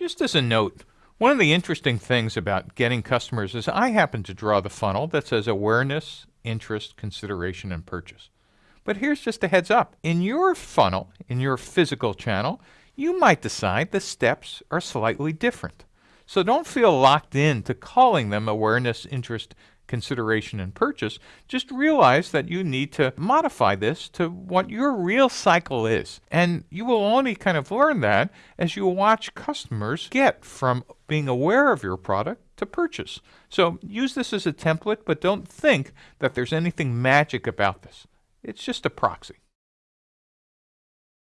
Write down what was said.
Just as a note, one of the interesting things about getting customers is I happen to draw the funnel that says awareness, interest, consideration, and purchase. But here's just a heads up. In your funnel, in your physical channel, you might decide the steps are slightly different. So don't feel locked in to calling them awareness, interest, consideration, and purchase. Just realize that you need to modify this to what your real cycle is. And you will only kind of learn that as you watch customers get from being aware of your product to purchase. So use this as a template, but don't think that there's anything magic about this. It's just a proxy.